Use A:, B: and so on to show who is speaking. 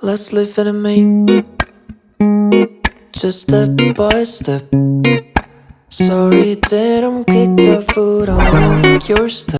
A: Let's live in a me Just step by step. Sorry that I'm kicked the foot on your step.